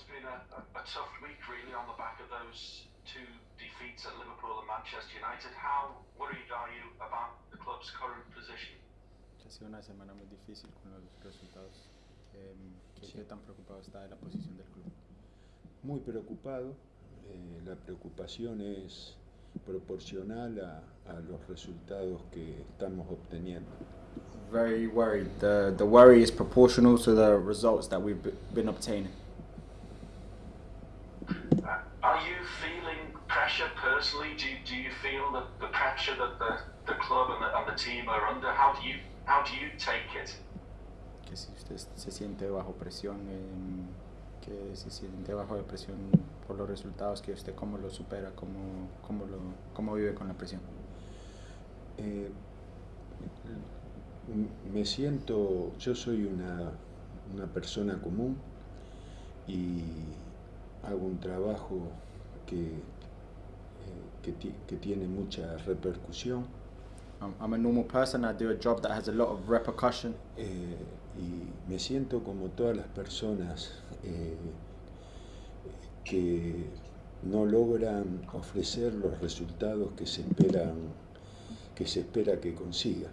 it's been a, a, a tough week really on the back of those two defeats at Liverpool and Manchester United. How worried are you about the club's current position? Ha sido una semana muy difícil con los resultados. Em, ¿qué, Sí. tan preocupado está de la posición del club? Muy preocupado. eh, la preocupación es proporcional a, a los resultados que estamos obteniendo. Very worried. The, the worry is proportional to the results that we've been obtaining. Pressure that the, the club and the, and the team are under? How do you how do you take it? Que si usted se siente bajo presión, em, que si se siente bajo de presión por los resultados, que usted cómo lo supera, cómo, cómo, lo, cómo vive con la presión. Eh, me siento, yo soy una, una persona común y hago un trabajo que, eh, que, ti- que tiene mucha repercusión I'm, I'm a normal person. I do a job that has a lot of repercussion. eh, y me siento como todas las personas eh, que no logran ofrecer los resultados que se esperan que se espera que consiga.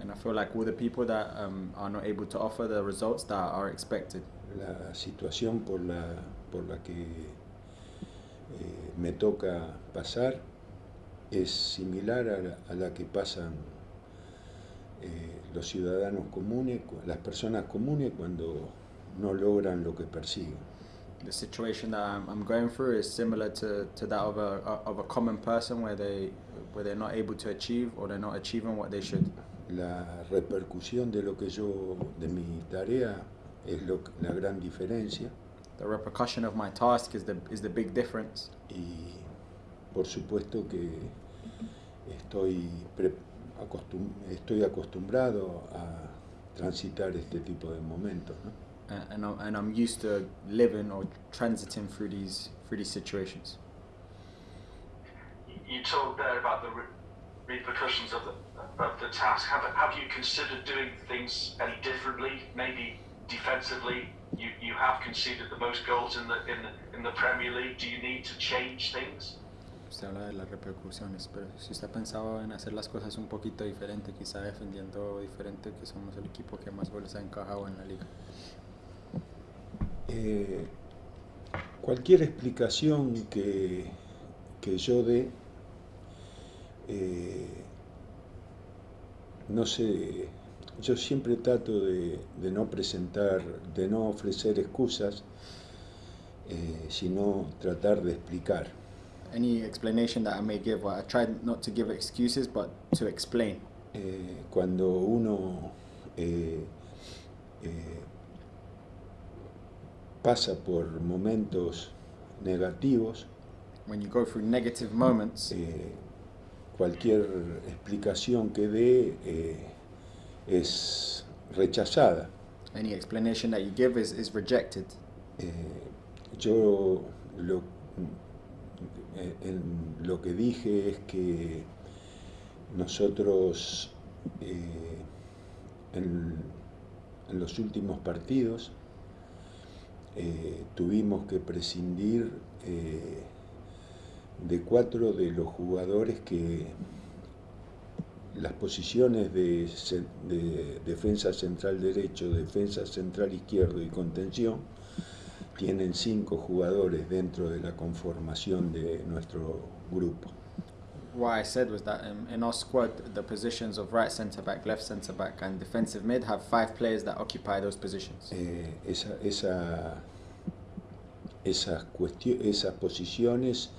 And I feel like all the people that um, are not able to offer the results that are expected. La situación por la, por la que eh, me toca pasar es similar a la, a la que pasan eh, los ciudadanos comunes, las personas comunes cuando no logran lo que persiguen. The situation that I'm, I'm going through is similar to, to that of a of a common person where they where they're not able to achieve or they're not achieving what they should. La repercusión de lo que yo, de mi tarea, es lo, la gran diferencia The repercussion of my task is the is the big difference. y por supuesto que estoy, acostum- estoy acostumbrado a transitar este tipo de momentos. ¿no? And, and, I'm, and I'm used to living or transiting through these through these situations. You talked there about the re- repercussions of the of the task. Have have you considered doing things any differently? Maybe defensively, you, you have conceded the most goals in the in the in the Premier League. Do you need to change things? Usted habla de las repercusiones, pero si usted ha pensado en hacer las cosas un poquito diferente, quizá defendiendo diferente, que somos el equipo que más goles ha encajado en la liga. Eh, cualquier explicación que, que yo dé, eh, no sé, yo siempre trato de, de no presentar, de no ofrecer excusas, eh, sino tratar de explicar. Any explanation that I may give, well, I try not to give excuses, but to explain. Eh, cuando uno eh, eh, pasa por momentos negativos, When you go through negative moments, eh, cualquier explicación que dé eh, es rechazada. any explanation that you give is, is rejected. Eh, yo lo, en- lo que dije es que nosotros eh, en, en los últimos partidos eh, tuvimos que prescindir eh, de cuatro de los jugadores que las posiciones de, defensa central derecho, defensa central izquierdo y contención tienen cinco jugadores dentro de la conformación de nuestro grupo. What I said was that um, in our squad, the positions of right centre back, left centre back, and defensive mid have five players that occupy those positions. Eh, esa, esa- esas, esas posiciones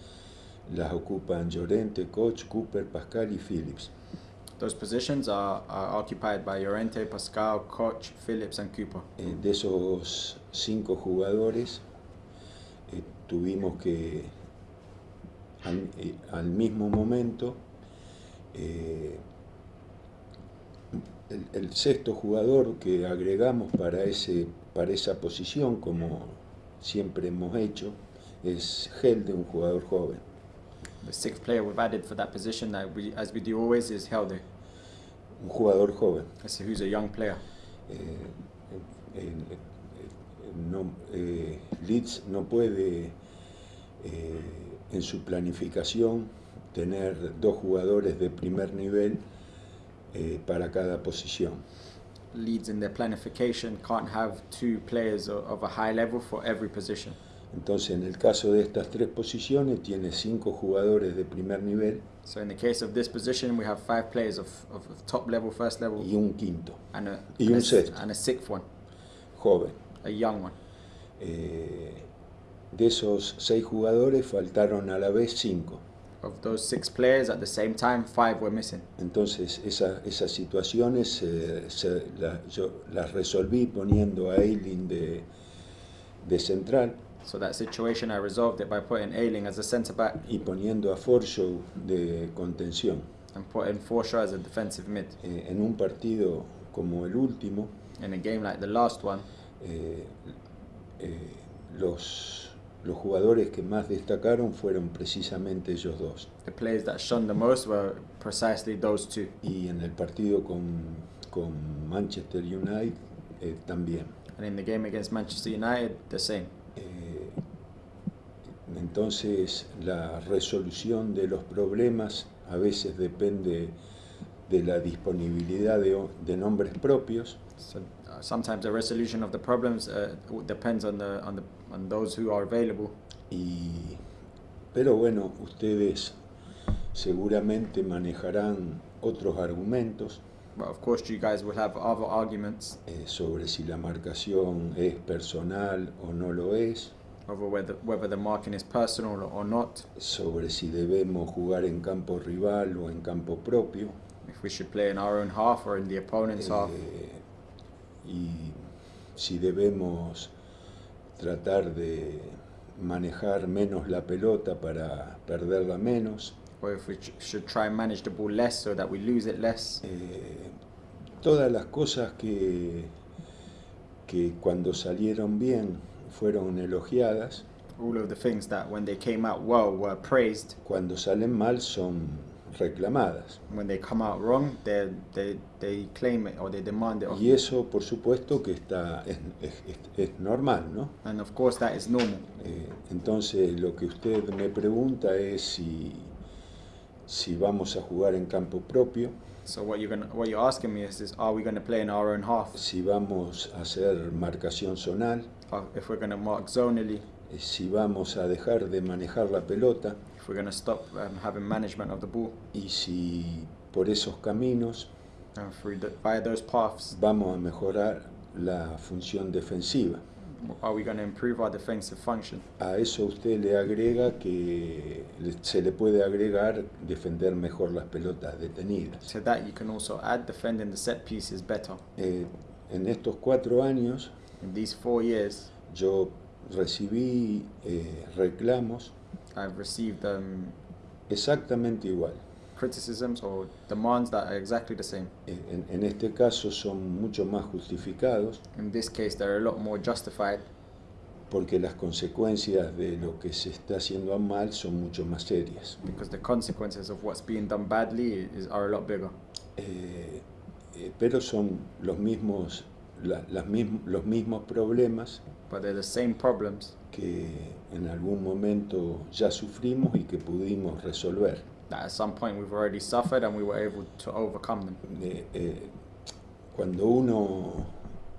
las ocupan Llorente, Koch, Cooper, Pascal y Phillips. Those positions are, are occupied by Llorente, Pascal, Koch, Phillips, and Cooper. Eh, de esos cinco jugadores eh, tuvimos que al, eh, mismo momento el, el sexto jugador que agregamos para, ese, para esa posición, como siempre hemos hecho, es Helde, un jugador joven. The sixth player we've added for that position, that we, as we do always, is Helde, Un jugador joven. That's who's a young player. Eh, en- no, eh, Leeds no puede eh, en su planificación tener dos jugadores de primer nivel eh, para cada posición. Leeds in their planification can't have two players of a high level for every position. Entonces, en el caso de estas tres posiciones, tiene cinco jugadores de primer nivel So in the case of this position, we have five players of, of, of top level, first level, y un quinto, and a, y and, un a, sexto. and a sixth one, joven. a young one. Eh, de esos seis jugadores faltaron a la vez cinco. Of those six players, at the same time, five were missing. Entonces esa- esas situaciones eh, se- la- yo las resolví poniendo a Eileen de, de central So that situation, I resolved it by putting Ailing as a centre back y poniendo a Forshaw de contención. and putting Forshaw as a defensive mid. Eh, en un partido como el último, In a game like the last one, eh, eh, los, los jugadores que más destacaron fueron precisamente ellos dos. the players that shone the most were precisely those two. Y en el partido con, con Manchester United eh, también. And in the game against Manchester United, the same. Entonces la resolución de los problemas a veces depende de la disponibilidad de, de nombres propios. So uh, sometimes the resolution of the problems uh, depends on the on the on those who are available. y pero bueno ustedes seguramente manejarán otros argumentos. But of course, you guys will have other arguments. Eh, sobre si la marcación es personal o no lo es over whether whether the marking is personal or not. sobre si debemos jugar en campo rival o en campo propio If we should play in our own half or in the opponent's half. Eh, y si debemos tratar de manejar menos la pelota para perderla menos. or if we should try and manage the ball less so that we lose it less. Eh, todas las cosas que, que cuando salieron bien fueron elogiadas, All of the things that when they came out well were praised. cuando salen mal son reclamadas. When they come out wrong, they they they claim it or they demand it. Y eso, por supuesto, que está, es, es- es- normal, ¿no? And of course, that is normal. Eh, entonces, lo que usted me pregunta es si, si vamos a jugar en campo propio, So what you're gonna what you're asking me is, is are we going to play in our own half? si vamos a hacer marcación zonal, if we're going to mark zonally, si vamos a dejar de manejar la pelota if we're going to stop um, having management of the ball, y si por esos caminos and through the, via those paths, vamos a mejorar la función defensiva. are we going to improve our defensive function? A eso usted le agrega que se le puede agregar defender mejor las pelotas detenidas. To that, you can also add defending the set pieces better. Eh, en estos cuatro años In these four years, yo recibí eh, reclamos I've received um, exactamente igual. criticisms or demands that are exactly the same. En, en este caso son mucho más justificados In this case, they're a lot more justified porque las consecuencias de lo que se está haciendo mal son mucho más serias. because the consequences of what's being done badly is, are a lot bigger. Eh, eh, pero son los mismos, la- las mism- los mismos problemas But the same problems que en algún momento ya sufrimos y que pudimos resolver. that at some point we've already suffered and we were able to overcome them. Eh, eh, cuando uno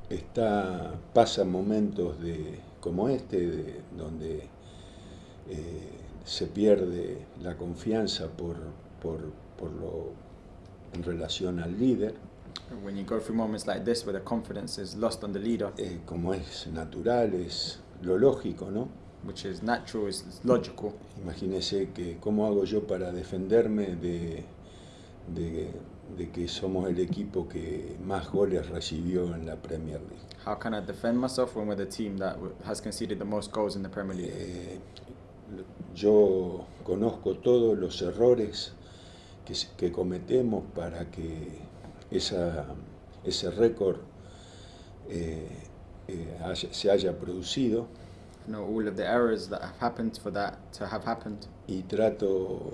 está, pasa momentos de, como este, de- donde eh, se pierde la confianza por, por, por lo, en relación al líder, When you go through moments like this where the confidence is lost on the leader, eh, como es natural, es lo lógico, ¿no? which is natural, is, logical. Imagínese que cómo hago yo para defenderme de, de, de que somos el equipo que más goles recibió en la Premier League. How can I defend myself when we're the team that has conceded the most goals in the Premier League? Eh, yo conozco todos los errores que, que cometemos para que esa, ese récord eh, eh, se haya producido all of the errors that have happened for that to have happened, y trato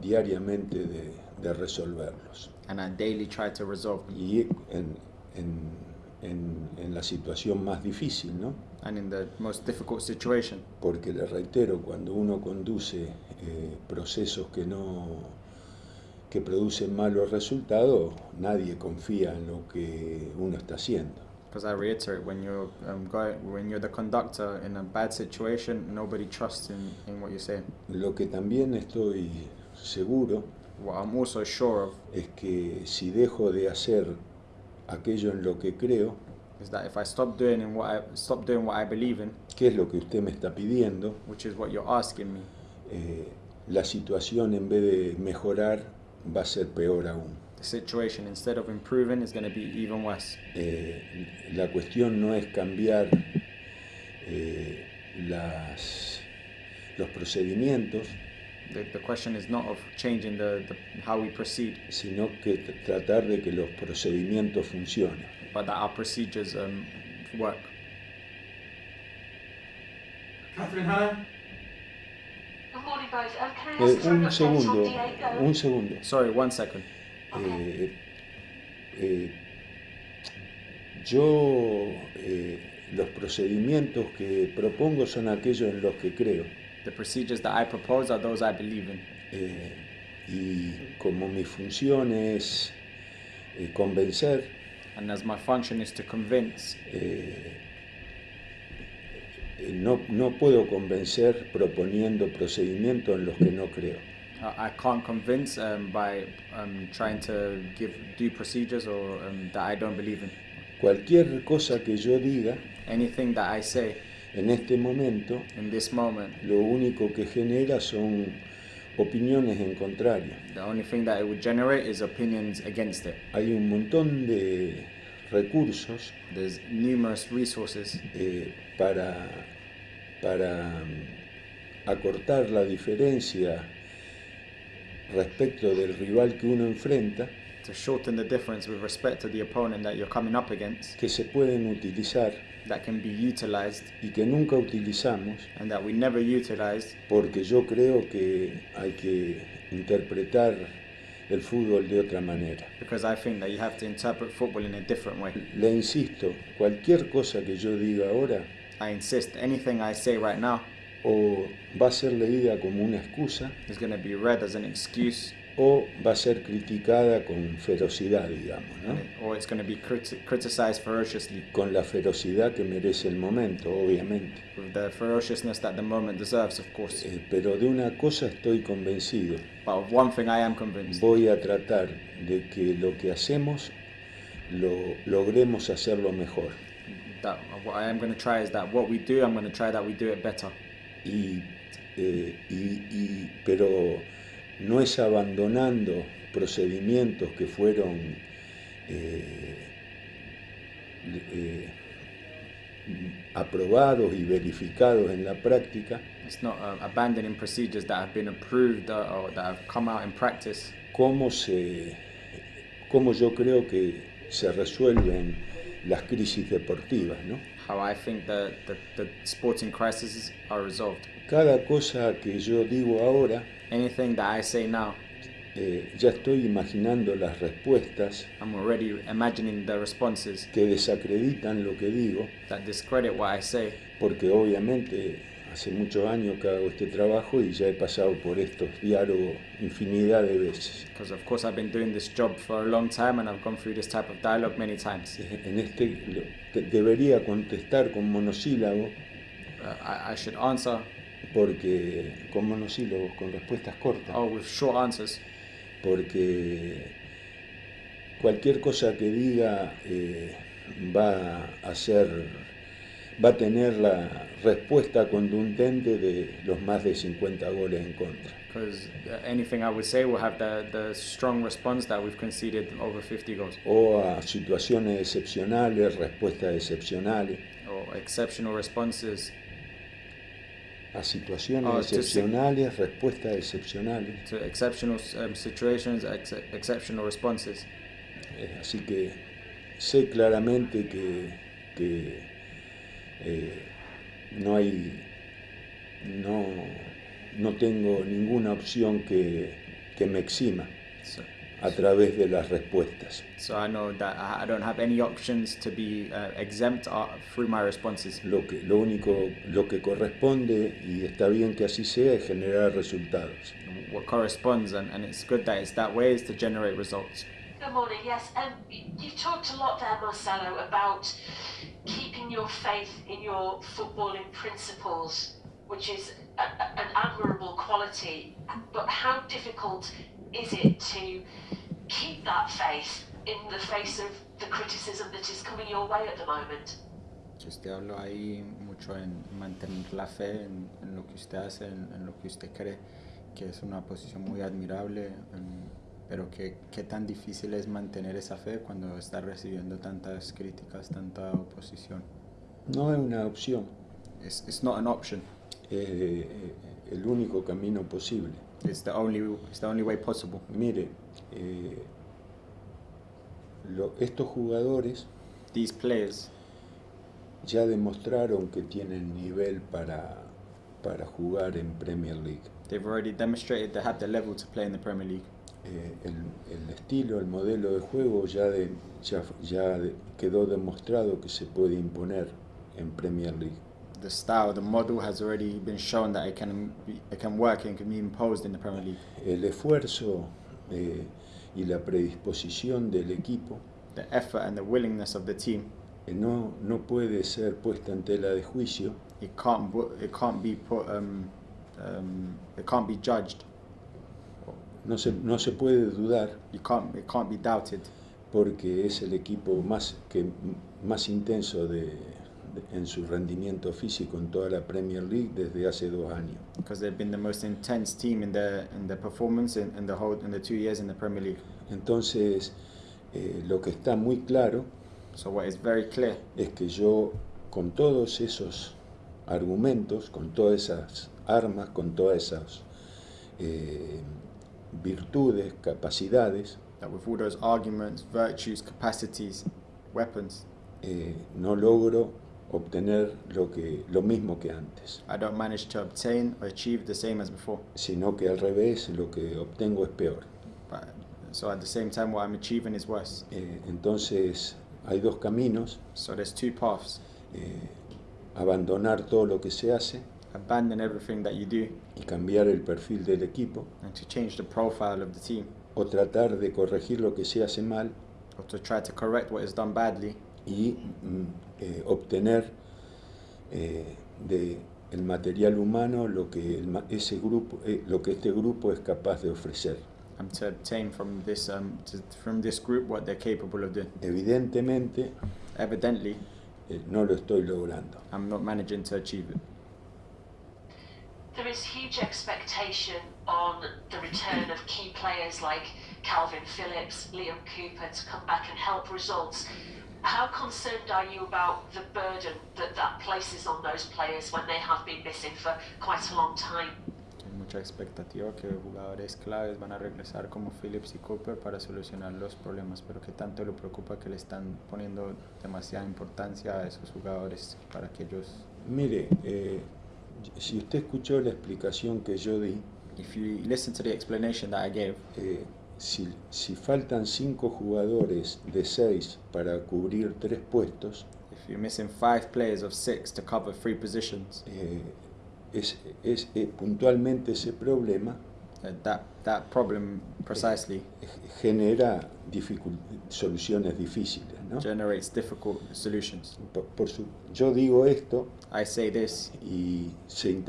diariamente de, de resolverlos. and I daily try to resolve them. Y en, en- en- en la situación más difícil, ¿no? and in the most difficult situation. Porque le reitero, cuando uno conduce eh, procesos que no que producen malos resultados, nadie confía en lo que uno está haciendo. Because I reiterate, when you're um, going, when you're the conductor in a bad situation, nobody trusts in, in what you're saying. Lo que también estoy seguro What I'm also sure of es que si dejo de hacer aquello en lo que creo, is that if I stop doing in what I stop doing what I believe in, que es lo que usted me está pidiendo, which is what you're asking me, eh, la situación en vez de mejorar va a ser peor aún. the situation instead of improving is going to be even worse. Eh, la cuestión no es cambiar eh, las, los procedimientos, The, the question is not of changing the, the how we proceed, sino que tratar de que los procedimientos funcionen. but that our procedures um, work. Catherine Hannah? Good morning, both. Um, can I Eh, for an un segundo, un segundo. Sorry, one second. Eh, eh, yo eh, los procedimientos que propongo son aquellos en los que creo. The procedures that I propose are those I believe in. Eh, y como mi función es eh, convencer, And as my function is to convince, eh, eh, no, no puedo convencer proponiendo procedimientos en los que no creo. uh, I can't convince um, by um, trying to give do procedures or um, that I don't believe in. Cualquier cosa que yo diga Anything that I say en este momento, in this moment, lo único que genera son opiniones en contrario. the only thing that it would generate is opinions against it. Hay un montón de recursos There's numerous resources eh, para, para mm, acortar la diferencia respecto del rival que uno enfrenta. To shorten the difference with respect to the opponent that you're coming up against. Que se pueden utilizar. That can be utilized. Y que nunca utilizamos. And that we never utilized porque yo creo que hay que interpretar el fútbol de otra manera. because I think that you have to interpret football in a different way. Le insisto, cualquier cosa que yo diga ahora I insist anything I say right now o va a ser leída como una excusa is going to be read as an excuse o va a ser criticada con ferocidad, digamos, ¿no? or it's going to be criti- criticized ferociously con la ferocidad que merece el momento, obviamente. with the ferociousness that the moment deserves, of course. Eh, pero de una cosa estoy convencido, But of one thing I am convinced voy a tratar de que lo que hacemos lo logremos hacerlo mejor. That what I am going to try is that what we do, I'm going to try that we do it better. Y, eh, y- y- pero no es abandonando procedimientos que fueron eh, eh, aprobados y verificados en la práctica, It's not uh, abandoning procedures that have been approved uh, or that have come out in practice. cómo, se, cómo yo creo que se resuelven las crisis deportivas. ¿no? How I think the, the sporting crises are resolved. Cada cosa que yo digo ahora, Anything that I say now, eh, ya estoy imaginando las respuestas I'm already imagining the responses que desacreditan lo que digo, that discredit what I say porque obviamente hace muchos años que hago este trabajo y ya he pasado por estos diálogos infinidad de veces. because of course I've been doing this job for a long time and I've gone through this type of dialogue many times. En este debería contestar con monosílabo Uh, I, I should answer porque con monosílabos, con respuestas cortas. oh with short answers porque cualquier cosa que diga eh, va a ser, va a tener la respuesta contundente de los más de 50 goles en contra. because uh, anything I would say will have the, the strong response that we've conceded over 50 goals O a situaciones excepcionales, respuestas excepcionales, or exceptional responses a situaciones Oh, to excepcionales, respuestas excepcionales. to exceptional um, situations, ex- exceptional responses. Eh, así que sé claramente que, que, eh, no hay, no, no tengo ninguna opción que, que me exima. So a través de las respuestas. So I know that I I don't have any options to be uh, exempt uh, through my responses. Lo, que, lo único, lo que corresponde, y está bien que así sea, es generar resultados. What corresponds, and, and it's good that it's that way, is to generate results. Good morning. Yes, um, you've talked a lot there, Marcelo, about keeping your faith in your footballing principles, which is a, a- an admirable quality. But how difficult is it to keep that faith in the face of the criticism that is coming your way at the moment? Usted habló ahí mucho en mantener la fe en, en lo que usted hace, en, en lo que usted cree, que es una posición muy admirable, em, pero que qué tan difícil es mantener esa fe cuando está recibiendo tantas críticas, tanta oposición. No es una opción, It's, it's not an option. es eh, el único camino posible. It's the only, it's the only way possible. Mire, eh, lo- estos jugadores These players, ya demostraron que tienen nivel para, para jugar en Premier League. they've already demonstrated they have the level to play in the Premier League. Eh, el, el estilo, el modelo de juego ya, de- ya, ya de- quedó demostrado que se puede imponer en Premier League. The style, the model has already been shown that it can, be, it can work and can be imposed in the Premier League. El esfuerzo eh, y la predisposición del equipo The effort and the willingness of the team, eh, no, no puede ser puesta en tela de juicio it can't, it can't be put, um, um, it can't be judged. No se, no se puede dudar You can't, it can't be doubted porque es el equipo más, que, más intenso de, de- en su rendimiento físico en toda la Premier League desde hace dos años. because they've been the most intense team in their, in their performance in, in the whole, in the two years in the Premier League. Entonces, eh, lo que está muy claro So what is very clear es que yo, con todos esos argumentos, con todas esas armas, con todas esas eh, virtudes, capacidades, that with all those arguments, virtues, capacities, weapons, eh, no logro obtener lo, que, lo mismo que antes, I don't manage to obtain or achieve the same as before. sino que al revés lo que obtengo es peor. But, so at the same time, what I'm achieving is worse. Eh, entonces, hay dos caminos, So there's two paths. eh, abandonar todo lo que se hace Abandon everything that you do y cambiar el perfil del equipo, and to change the profile of the team, o tratar de corregir lo que se hace mal or to try to correct what is done badly y mm, eh, obtener eh, de el material humano lo que el ese grupo eh, lo que este grupo es capaz de ofrecer and to obtain from this um, to, from this group what they're capable of doing. evidentemente Evidently, eh, no lo estoy logrando I'm not managing to achieve it. There is huge expectation on the return of key players like Calvin Phillips, Liam Cooper to come back and help results. How concerned are you about the burden that that places on those players when they have been missing for quite a long time? Hay mucha expectativa que jugadores claves van a regresar como Phillips y Cooper para solucionar los problemas, pero que tanto le preocupa que le están poniendo demasiada importancia a esos jugadores para que ellos, mire eh, si usted escuchó la explicación que yo di if you listen to the explanation that I gave, eh, si, si faltan cinco jugadores de seis para cubrir tres puestos if you're missing five players of six to cover three positions, eh, es, es, eh, puntualmente ese problema uh, that that problem precisely eh, genera soluciones difíciles. ¿No? generates difficult solutions. Por, por su- yo digo esto I say this, y se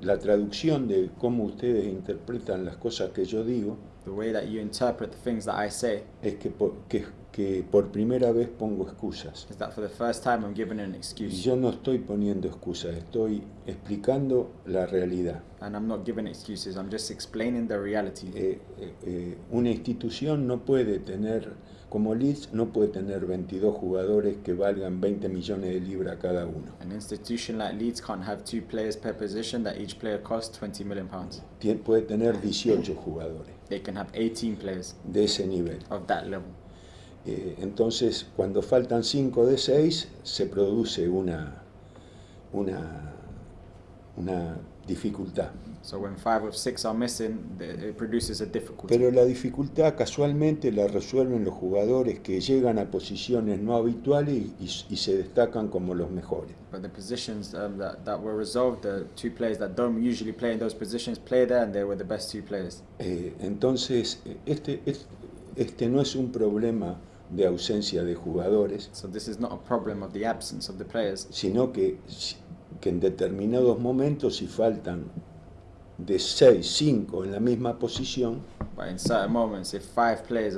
la traducción de cómo ustedes interpretan las cosas que yo digo the way that you interpret the things that I say es que por, que, que por primera vez pongo excusas. is that for the first time I'm given an Y excuse. yo no estoy poniendo excusas, estoy explicando la realidad. And I'm not giving excuses, I'm just explaining the reality. Eh, eh, eh, una institución no puede tener, como Leeds, no puede tener 22 jugadores que valgan 20 millones de libras cada uno. An institution like Leeds can't have two players per position that each player costs 20 million pounds. Tien- puede tener 18 jugadores They can have 18 players de ese nivel. of that level. Eh, entonces, cuando faltan 5 de 6, se produce una, una, una dificultad. So when five of six are missing, it produces a difficulty. Pero la dificultad casualmente la resuelven los jugadores que llegan a posiciones no habituales y, y- y se destacan como los mejores. But the positions um, that, that were resolved, the two players that don't usually play in those positions play there, and they were the best two players. Eh, entonces, este, es- este no es un problema de ausencia de jugadores, So this is not a problem of the absence of the players, sino que, que en determinados momentos si faltan de 6, 5 en la misma posición, but in certain moments, if five players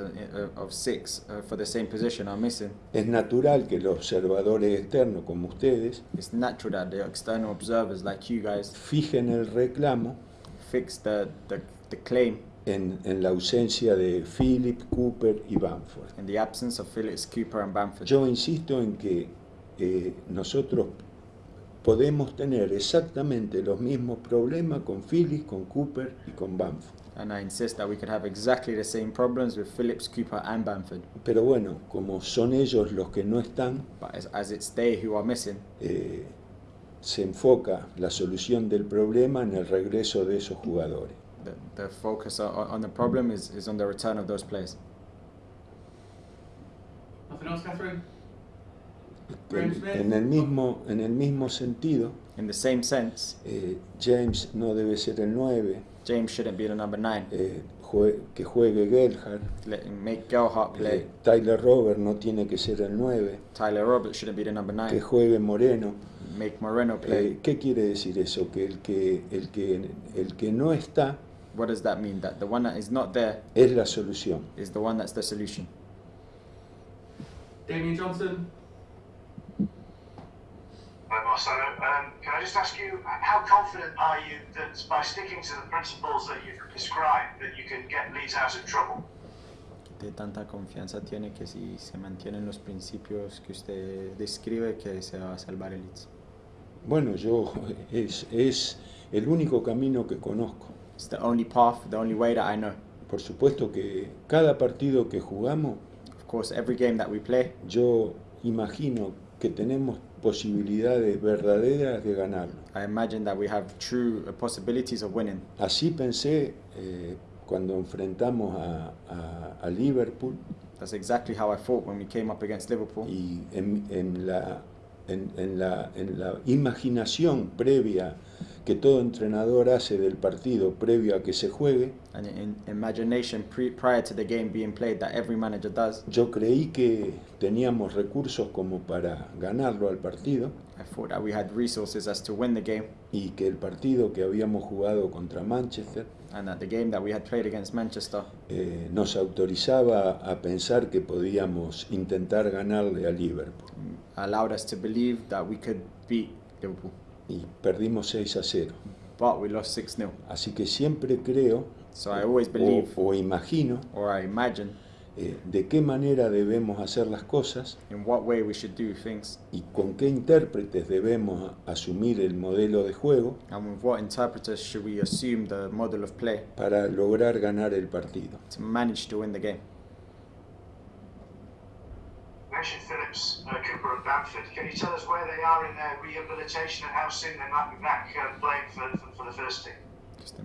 of six for the same position are missing, es natural que los observadores externos como ustedes it's natural that the external observers like you guys fijen el reclamo fix the, the, the claim en, en la ausencia de Philip, Cooper y Bamford. in the absence of Phillips, Cooper, and Bamford. Yo insisto en que eh, nosotros podemos tener exactamente los mismos problemas con Phillips, con Cooper y con Bamford. And I insist that we could have exactly the same problems with Phillips, Cooper, and Bamford. Pero bueno, como son ellos los que no están, But as, as it's they who are missing, eh, se enfoca la solución del problema en el regreso de esos jugadores. the, the focus on, on the problem is, is on the return of those players. Nothing else, Catherine? En, en el, mismo, en el mismo sentido, In the same sense, eh, James no debe ser el 9, James shouldn't be the number nine. eh, jue- que juegue Gerhard. Let, make Gerhardt play. Eh, Tyler Robert no tiene que ser el 9, Tyler Roberts shouldn't be the number que nine. juegue Moreno. Make Moreno play. Eh, ¿Qué quiere decir eso? Que el que, el que el que no está what does that mean? That the one that is not there es la solución. is the one that's the solution. Damien Johnson? Marcelo. Um, can I just ask you, how confident are you that by sticking to the principles that you've described, that you can get Leeds out of trouble? ¿Qué tanta confianza tiene que si se mantienen los principios que usted describe que se va a salvar el Leeds? Bueno, yo es, es el único camino que conozco. It's the only path, the only way that I know. Por supuesto que cada partido que jugamos, Of course, every game that we play, yo imagino que tenemos posibilidades verdaderas de ganarlo. I imagine that we have true possibilities of winning. Así pensé eh, cuando enfrentamos a, a- a Liverpool That's exactly how I thought when we came up against Liverpool. y en, en la, en, en la, en la imaginación previa que todo entrenador hace del partido previo a que se juegue, And in imagination pre- prior to the game being played that every manager does, yo creí que teníamos recursos como para ganarlo al partido I thought that we had resources as to win the game y que el partido que habíamos jugado contra Manchester and that the game that we had played against Manchester eh, nos autorizaba a pensar que podíamos intentar ganarle a Liverpool. allowed us to believe that we could beat Liverpool. Y perdimos 6 a 0. But we lost 6 0. Así que siempre creo So I always o, believe o imagino or I imagine eh, de qué manera debemos hacer las cosas in what way we should do things y con qué intérpretes debemos asumir el modelo de juego and with what interpreters should we assume the model of play para lograr ganar el partido. to manage to win the game. Mentioned Phillips, uh, Cooper, and Bamford. Can you tell us where they are in their rehabilitation and how soon they might be back uh, playing for, for, for the first team?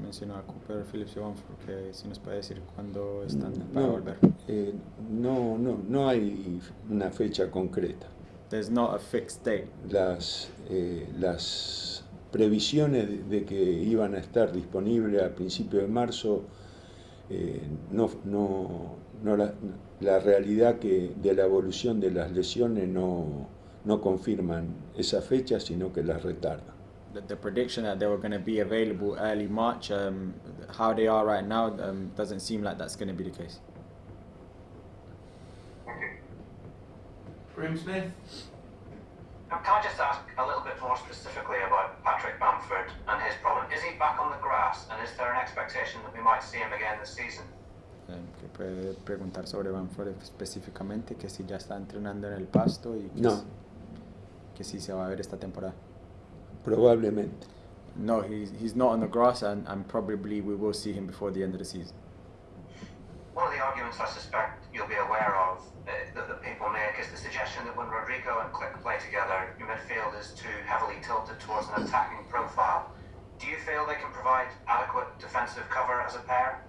Mencionó a Cooper, Phillips y Bamford, que si nos puede decir cuándo están para No, volver. eh, no, no, no hay una fecha concreta. There's not a fixed date. Las, eh, las previsiones de, de que iban a estar disponibles a principios de marzo, eh, no, no, no la, la realidad que de la evolución de las lesiones no, no confirman esa fecha, sino que las retardan. The, the prediction that they were going to be available early March, um, how they are right now, um, doesn't seem like that's going to be the case. Thank you. Graham Smith? Can I just ask a little bit more specifically about Patrick Bamford and his problem? Is he back on the grass, and is there an expectation that we might see him again this season? Que puede preguntar sobre Bamford específicamente, que si ya está entrenando en el pasto y que, No. si, que si se va a ver esta temporada. Probablemente. No, he's, he's not on the grass and, and probably we will see him before the end of the season. One of the arguments I suspect you'll be aware of uh, that, that people make is the suggestion that when Rodrigo and Click play together, your midfield is too heavily tilted towards an attacking profile. Do do you feel they can provide adequate defensive cover as a pair?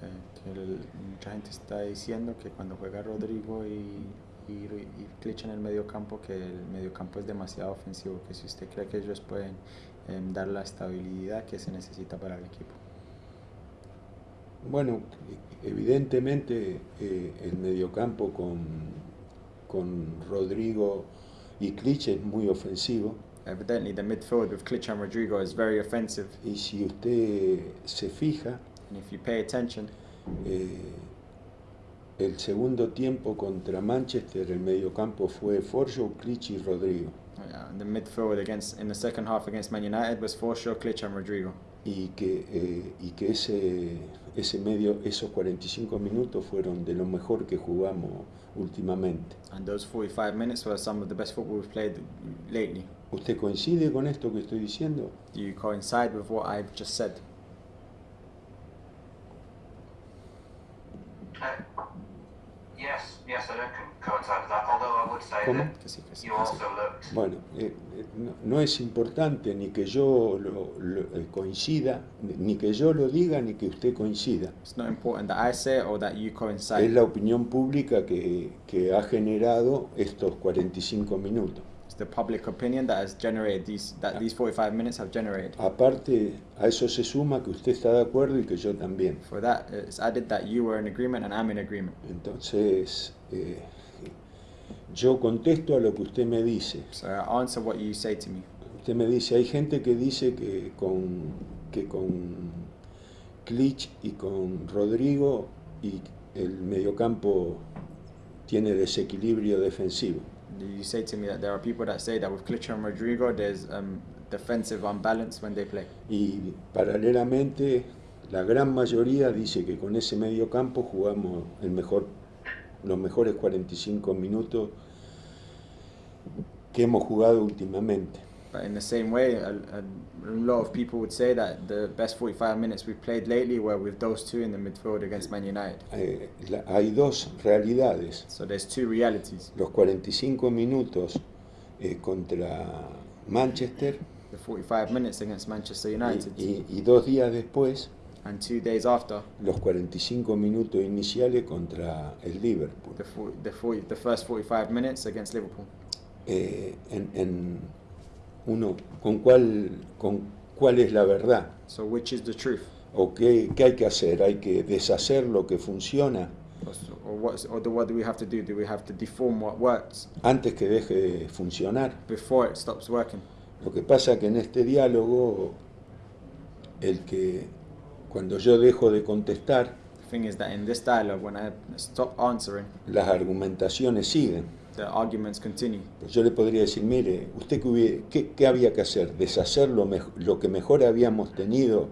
Que el- mucha gente está diciendo que cuando juega Rodrigo y, y, y Klitsch en el medio campo, que el medio campo es demasiado ofensivo, que si usted cree que ellos pueden em, dar la estabilidad que se necesita para el equipo. Bueno, evidentemente eh, el mediocampo con, con Rodrigo y Klitsch es muy ofensivo. Evidently, the midfield with Klitsch and Rodrigo is very offensive, Y si usted se fija, and if you pay attention, eh, el segundo tiempo contra Manchester, el mediocampo fue Forjo, Klitsch y Rodrigo. uh, the midfield against in the second half against Man United was Forshaw, Klitsch, and Rodrigo. Y que, eh, y que ese, ese medio, esos 45 minutos fueron de lo mejor que jugamos últimamente. And those 45 minutes were some of the best football we've played lately. ¿Usted coincide con esto que estoy diciendo? Do you coincide with what I've just said? Uh, yes, yes, I don't co- coincide with that. Although I would say ¿Cómo? that Que sí, que sí, you que sí. Bueno, eh, eh, no, no es importante ni que yo lo, lo- eh, coincida, ni que yo lo diga, ni que usted coincida. It's not important that I say it or that you Es coincide. la opinión pública que, que ha generado estos 45 minutos. The public opinion that has generated these that these 45 minutes have generated. Aparte, a eso se suma que usted está de acuerdo y que yo también. For that, it's added that you were in agreement and I'm in agreement. Entonces, eh, yo contesto a lo que usted me dice. So I answer what you say to me. Usted me dice, hay gente que dice que con, que con Klitsch y con Rodrigo y el mediocampo tiene desequilibrio defensivo. You say to me that there are people that say that with Klitsch and Rodrigo, there's um, defensive unbalance when they play. Y paralelamente, la gran mayoría dice que con ese mediocampo jugamos el mejor, los mejores 45 minutos que hemos jugado últimamente. But in the same way, a, a, lot of people would say that the best 45 minutes we've played lately were with those two in the midfield against Man United. Eh, la- hay dos realidades. So there's two realities. Los 45 minutos eh, contra Manchester The 45 minutes against Manchester United, y- y dos días después and two days after, los 45 minutos iniciales contra el Liverpool. the, fo- the, 40, the first 45 minutes against Liverpool. Eh, en, en uno, ¿con cuál, ¿con cuál es la verdad? So which is the truth? ¿O qué, qué hay que hacer? ¿Hay que deshacer lo que funciona Or, s- or, what, or do, what do we have to do? Do we have to deform what works antes que deje de funcionar? before it stops working? Lo que pasa que en este diálogo, el que cuando yo dejo de contestar, The thing is that in this dialogue, when I stop answering, las argumentaciones siguen. The arguments continue. Pues yo le podría decir, mire, ¿usted qué, hubiera- qué- qué había que hacer? ¿Deshacer lo, mej- lo que mejor habíamos tenido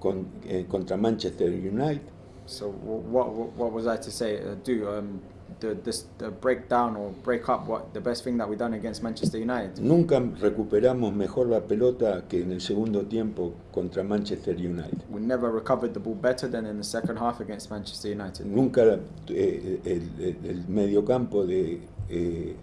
con- eh, contra Manchester United? So wh- what, what, what was I to say? Uh, do um, the, this, the break down or break up what the best thing that we done against Manchester United? Nunca recuperamos mejor la pelota que en el segundo tiempo contra Manchester United. We never recovered the ball better than in the second half against Manchester United. Nunca eh, el, el- el mediocampo de eh,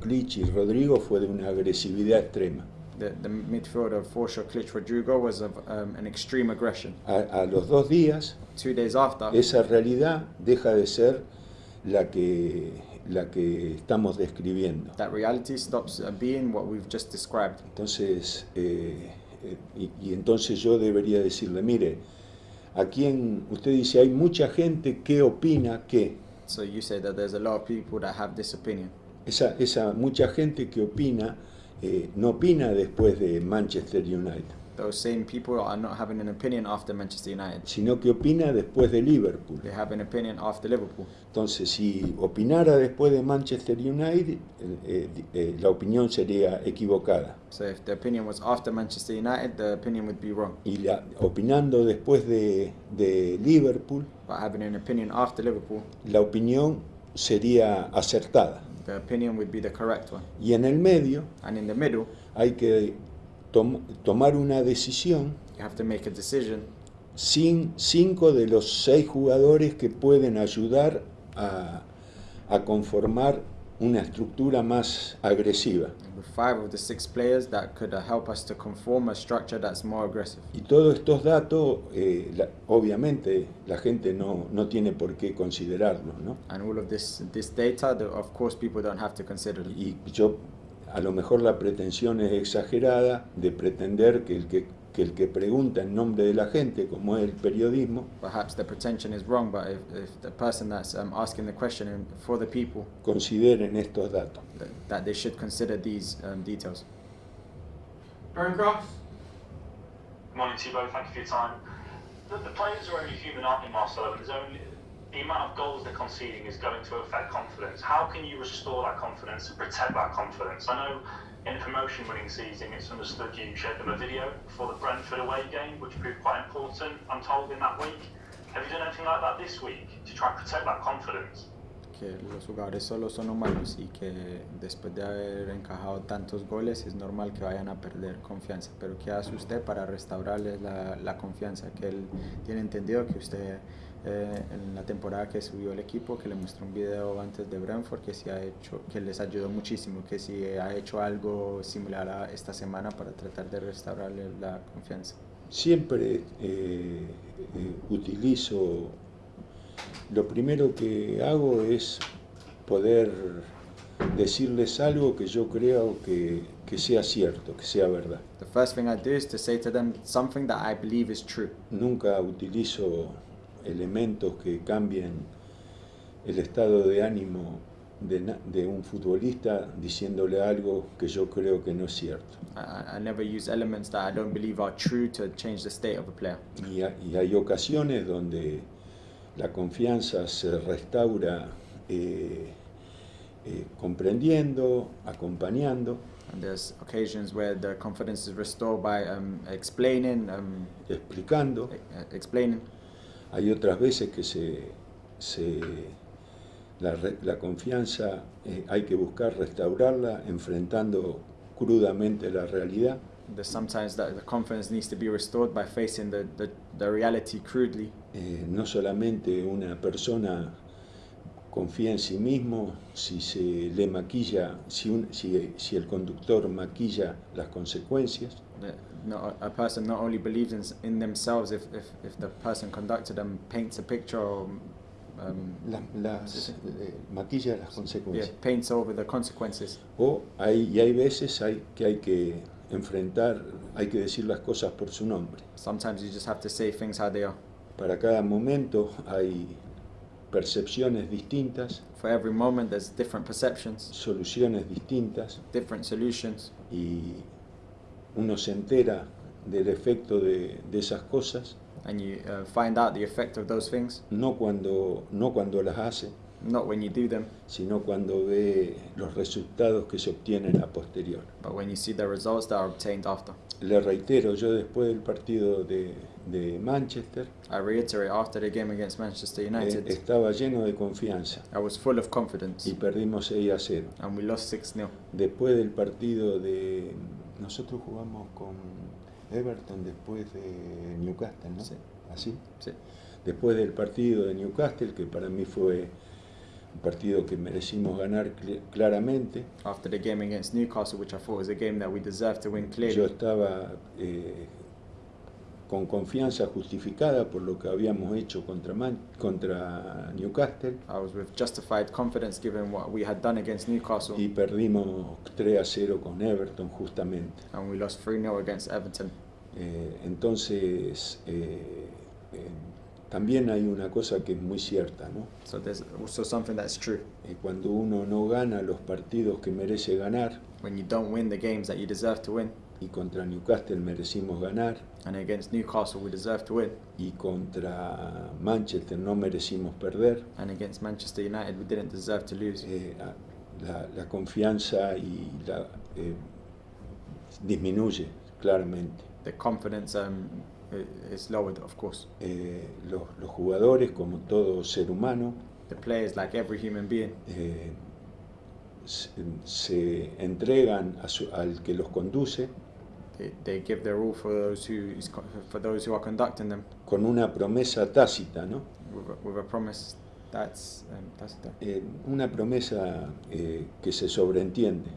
Klitsch y Rodrigo fue de una agresividad extrema. The, the midfield of Forshaw, Klitsch, Rodrigo was of um, an extreme aggression. A, a los dos días, Two days after, esa realidad deja de ser la que, la que estamos describiendo. that reality stops uh, being what we've just described. Entonces, eh, eh, y, y entonces yo debería decirle, mire, aquí en, usted dice, hay mucha gente que opina que, So you say that there's a lot of people that have this opinion. esa, esa mucha gente que opina, eh, no opina después de Manchester United, Those same people are not having an opinion after Manchester United. sino que opina después de Liverpool. They have an opinion after Liverpool. Entonces, si opinara después de Manchester United, eh, eh, eh, la opinión sería equivocada. So if the opinion was after Manchester United, the opinion would be wrong. Y la, opinando después de, de Liverpool, But having an opinion after Liverpool, la opinión sería acertada. the opinion would be the correct one. Y en el medio And in the middle, hay que tom- tomar una decisión you have to make a decision sin cinco de los seis jugadores que pueden ayudar a, a conformar una estructura más agresiva. with five of the six players that could help us to conform a structure that's more aggressive. Y todos estos datos, eh, la- obviamente, la gente no, no tiene por qué considerarlos, ¿no? And all of this this data, that of course, people don't have to consider. them. Y yo, a lo mejor la pretensión es exagerada de pretender que el que, que el que pregunta en nombre de la gente, como es el periodismo, Perhaps the pretension is wrong, but if, if the person that's um, asking the question in- for the people, consideren estos datos. that, that they should consider these um, details. Cross. Good morning to you both. Thank you for your time. The, the players are only human, aren't they, Marcelo? There's only the amount of goals they're conceding is going to affect confidence. How can you restore that confidence and protect that confidence? I know in the promotion-winning season, it's understood you showed them a video for the Brentford away game, which proved quite important. I'm told in that week. Have you done anything like that this week to try and protect that confidence? que los jugadores solo son humanos y que después de haber encajado tantos goles es normal que vayan a perder confianza. Pero ¿qué hace usted para restaurarles la, la confianza? Que él tiene entendido que usted eh, en la temporada que subió el equipo, que le mostró un video antes de Brentford que, sí ha hecho, que les ayudó muchísimo, que si ha hecho algo similar a esta semana para tratar de restaurarle la confianza. Siempre eh, eh, utilizo, lo primero que hago es poder decirles algo que yo creo que, que sea cierto, que sea verdad. The first thing I do is to say to them something that I believe is true. Nunca utilizo elementos que cambien el estado de ánimo de, de un futbolista diciéndole algo que yo creo que no es cierto. I, I never use elements that I don't believe are true to change the state of a player. Y, ha- y hay ocasiones donde la confianza se restaura eh, eh, comprendiendo, acompañando, And there's occasions where the confidence is restored by um, explaining, um, explicando. e- uh, explaining. Hay otras veces que se, se- la, confianza eh, hay que buscar restaurarla enfrentando crudamente la realidad. Sometimes the confidence needs to be restored by facing the, the, the reality crudely. Eh, no solamente una persona confía en sí mismo si se le maquilla, si, un- si, si el conductor maquilla las consecuencias, The, no, a person not only believes in, in themselves if, if, if the person conducted them paints a picture or um, las, las, eh, maquilla las yeah, consecuencias. paints over the consequences. O hay, y hay veces hay, que hay que enfrentar, hay que decir las cosas por su nombre. Sometimes you just have to say things how they are. Para cada momento hay percepciones distintas, For every moment, there's different perceptions, soluciones distintas different solutions, y uno se entera del efecto de, de esas cosas and you uh, find out the effect of those things, no cuando, no cuando las hace, not when you do them, sino cuando ve los resultados que se obtienen a posterior. but when you see the results that are obtained after. Le reitero, yo después del partido de, de Manchester I reiterate, after the game against Manchester eh, United, estaba lleno de confianza I was full of confidence, y perdimos 6 a 0. and we lost 6 0. Después del partido de... Nosotros jugamos con Everton después de Newcastle, ¿no? Sí. ¿Así? Sí. Después del partido de Newcastle, que para mí fue un partido que merecimos ganar cl- claramente, After the game against Newcastle, which I thought was a game that we deserved to win yo clearly, estaba eh, con confianza justificada por lo que habíamos hecho contra, Man- contra Newcastle I was with justified confidence given what we had done against Newcastle, y perdimos 3 a 0 con Everton justamente. and we lost 3 0 against Everton. Eh, entonces, eh, eh, también hay una cosa que es muy cierta, ¿no? So there's also something that's true. Eh, cuando uno no gana los partidos que merece ganar, When you don't win the games that you deserve to win, y contra Newcastle merecimos ganar, and against Newcastle we deserve to win, y contra Manchester no merecimos perder, and against Manchester United we didn't deserve to lose. eh, la, la confianza y la, eh, disminuye claramente. The confidence um, is lowered, of course. Eh, los, los jugadores, como todo ser humano, The players, like every human being, se, se entregan a su- al que los conduce they, they give their all for those who is for those who are conducting them con una promesa tácita, ¿no? with a, with a promise That's um, the, Eh, una promesa eh, que se sobreentiende.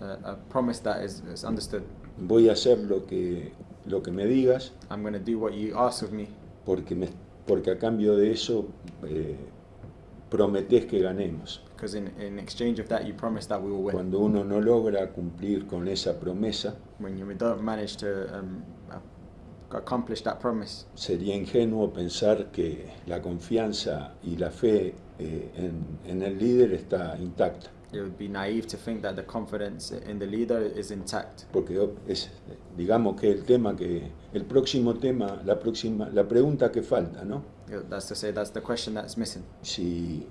a, a, a promise that is, is understood. Voy a hacer lo que, lo que me digas I'm going to do what you ask of me porque, me, porque a cambio de eso eh, prometés que ganemos. because in, in exchange of that you promise that we will win. Cuando uno no logra cumplir con esa promesa, When you don't manage to um, accomplish that promise, sería ingenuo pensar que la confianza y la fe eh, en, en el líder está intacta. It would be naive to think that the confidence in the leader is intact. Porque es, digamos que el tema que, el próximo tema, la próxima, la pregunta que falta, ¿no? That's to say, that's the question that's missing. Si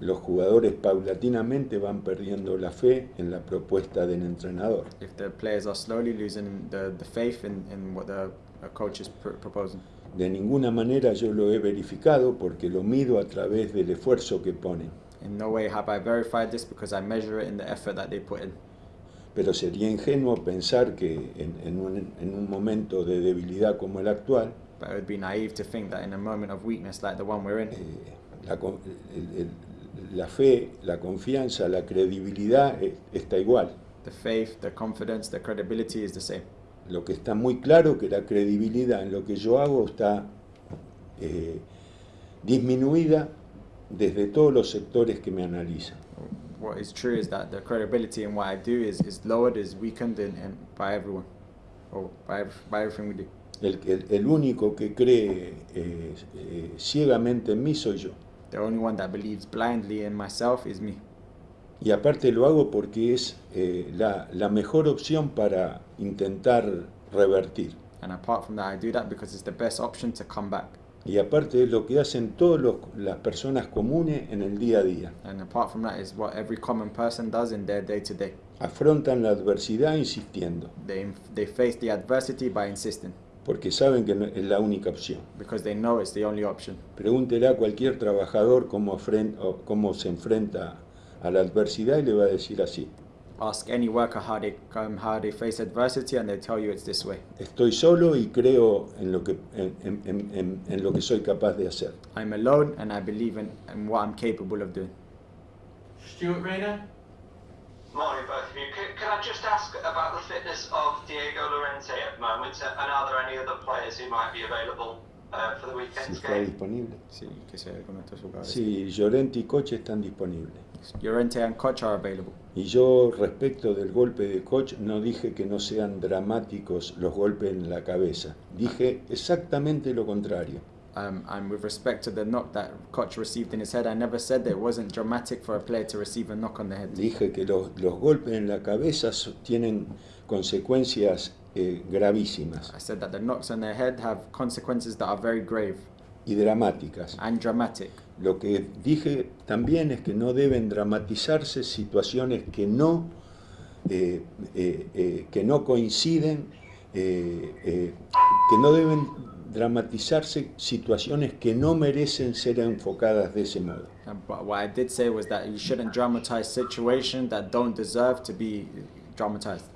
los jugadores paulatinamente van perdiendo la fe en la propuesta del entrenador. If the players are slowly losing the, the faith in, in what the coach is pr- proposing. De ninguna manera yo lo he verificado porque lo mido a través del esfuerzo que ponen. In no way have I verified this because I measure it in the effort that they put in. Pero sería ingenuo pensar que en, en un, en un momento de debilidad como el actual, But it would be naive to think that in a moment of weakness like the one we're in, eh, la, con- el- el- la fe, la confianza, la credibilidad eh, está igual. the faith, the confidence, the credibility is the same. Lo que está muy claro que la credibilidad en lo que yo hago está eh, disminuida desde todos los sectores que me analizan. What is true is that the credibility in what I do is, is lowered, is weakened in, in, by everyone, or by, by everything we do. El, el- el único que cree eh, eh, ciegamente en mí soy yo. The only one that believes blindly in myself is me. Y aparte lo hago porque es eh, la, la mejor opción para intentar revertir. And apart from that, I do that because it's the best option to come back. Y aparte es lo que hacen todas las personas comunes en el día a día. And apart from that, is what every common person does in their day to day. Afrontan la adversidad insistiendo, They, they face the adversity by insisting porque saben que no- es la única opción. because they know it's the only option. Pregúntele a cualquier trabajador cómo, cómo se enfrenta a la adversidad y le va a decir así. Ask any worker how they, um, how they face adversity, and they tell you it's this way. Estoy solo y creo en lo que, en, en- en- en- en lo que soy capaz de hacer. I'm alone, and I believe in, in what I'm capable of doing. Stuart Rayner. Morning, both of you. Can, can I just ask about the fitness of Diego Llorente at the moment, and are there any other players who might be available for the Si está disponible. Sí, que alguno de estos jugadores. Sí, Llorente y Coche están disponibles. Llorente and Koch are available. Y yo respecto del golpe de Koch no dije que no sean dramáticos los golpes en la cabeza. Dije exactamente lo contrario. Um, and with respect to the knock that Koch received in his head, I never said that it wasn't dramatic for a player to receive a knock on the head. Dije que los, los golpes en la cabeza tienen consecuencias eh, gravísimas I said that the knocks on their head have consequences that are very grave y dramáticas. and dramatic. Lo que dije también es que no deben dramatizarse situaciones que no, eh, eh, que no coinciden, que no deben dramatizarse situaciones que no merecen ser enfocadas de ese modo. But what I did say was that you shouldn't dramatize situations that don't deserve to be dramatized.